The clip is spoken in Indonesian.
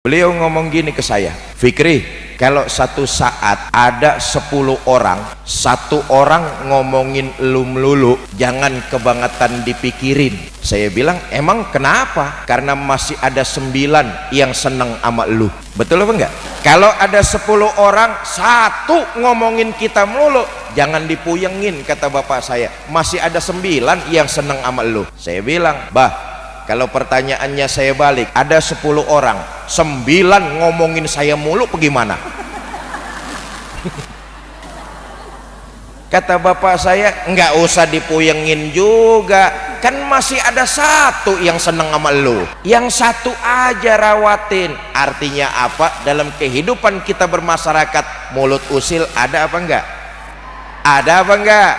beliau ngomong gini ke saya Fikri kalau satu saat ada 10 orang satu orang ngomongin lu melulu jangan kebangetan dipikirin. Saya bilang emang kenapa? Karena masih ada sembilan yang seneng sama lu. Betul apa enggak? Kalau ada 10 orang satu ngomongin kita melulu jangan dipuyengin kata bapak saya. Masih ada sembilan yang seneng sama lu. Saya bilang bah kalau pertanyaannya saya balik ada 10 orang 9 ngomongin saya mulu bagaimana kata bapak saya nggak usah dipuyengin juga. Kan masih ada satu yang seneng sama lu. Yang satu aja rawatin. Artinya apa? Dalam kehidupan kita bermasyarakat mulut usil ada apa enggak ada apa enggak